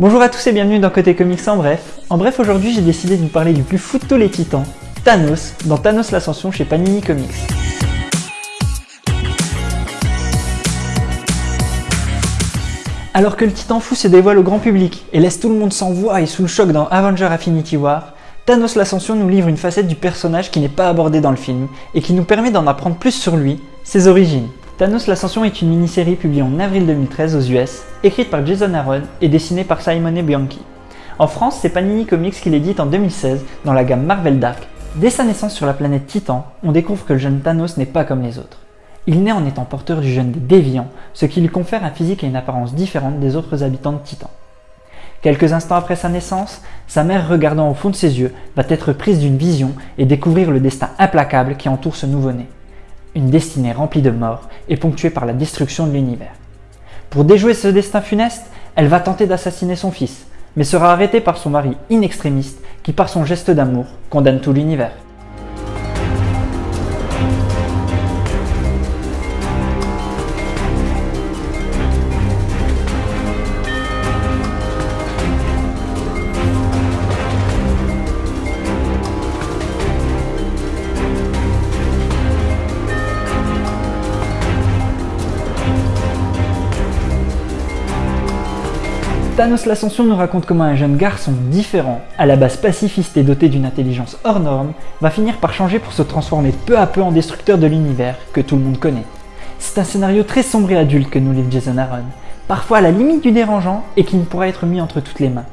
Bonjour à tous et bienvenue dans Côté Comics en bref. En bref, aujourd'hui j'ai décidé de vous parler du plus fou de tous les titans, Thanos, dans Thanos l'Ascension chez Panini Comics. Alors que le titan fou se dévoile au grand public et laisse tout le monde sans voix et sous le choc dans Avenger Affinity War, Thanos l'Ascension nous livre une facette du personnage qui n'est pas abordée dans le film et qui nous permet d'en apprendre plus sur lui, ses origines. Thanos l'Ascension est une mini-série publiée en avril 2013 aux US, écrite par Jason Aaron et dessinée par Simone Bianchi. En France, c'est Panini Comics qui l'édite en 2016 dans la gamme Marvel Dark. Dès sa naissance sur la planète Titan, on découvre que le jeune Thanos n'est pas comme les autres. Il naît en étant porteur du gène des déviants, ce qui lui confère un physique et une apparence différente des autres habitants de Titan. Quelques instants après sa naissance, sa mère regardant au fond de ses yeux va être prise d'une vision et découvrir le destin implacable qui entoure ce nouveau-né une destinée remplie de morts et ponctuée par la destruction de l'univers. Pour déjouer ce destin funeste, elle va tenter d'assassiner son fils, mais sera arrêtée par son mari inextrémiste qui par son geste d'amour condamne tout l'univers. Thanos l'Ascension nous raconte comment un jeune garçon différent, à la base pacifiste et doté d'une intelligence hors norme, va finir par changer pour se transformer peu à peu en destructeur de l'univers que tout le monde connaît. C'est un scénario très sombre et adulte que nous livre Jason Aaron, parfois à la limite du dérangeant et qui ne pourra être mis entre toutes les mains.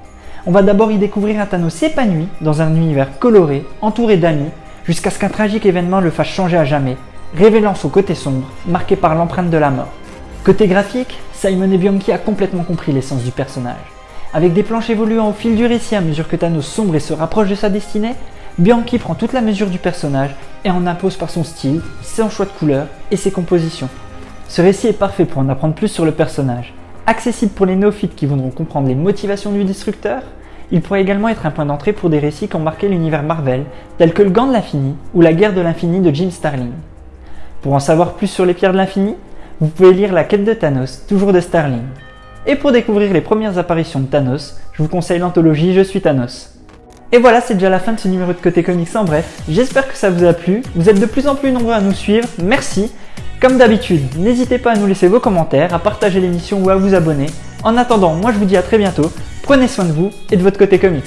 On va d'abord y découvrir un Thanos épanoui dans un univers coloré, entouré d'amis, jusqu'à ce qu'un tragique événement le fasse changer à jamais, révélant son côté sombre, marqué par l'empreinte de la mort. Côté graphique, Simon Bianchi a complètement compris l'essence du personnage. Avec des planches évoluant au fil du récit à mesure que Thanos sombre et se rapproche de sa destinée, Bianchi prend toute la mesure du personnage et en impose par son style, son choix de couleurs et ses compositions. Ce récit est parfait pour en apprendre plus sur le personnage. Accessible pour les néophytes qui voudront comprendre les motivations du destructeur, il pourrait également être un point d'entrée pour des récits qui ont marqué l'univers Marvel, tels que le Gant de l'Infini ou la Guerre de l'Infini de Jim Starling. Pour en savoir plus sur les pierres de l'Infini, vous pouvez lire La quête de Thanos, toujours de Starling. Et pour découvrir les premières apparitions de Thanos, je vous conseille l'anthologie Je suis Thanos. Et voilà, c'est déjà la fin de ce numéro de Côté Comics en bref. J'espère que ça vous a plu. Vous êtes de plus en plus nombreux à nous suivre. Merci. Comme d'habitude, n'hésitez pas à nous laisser vos commentaires, à partager l'émission ou à vous abonner. En attendant, moi je vous dis à très bientôt. Prenez soin de vous et de votre côté comics.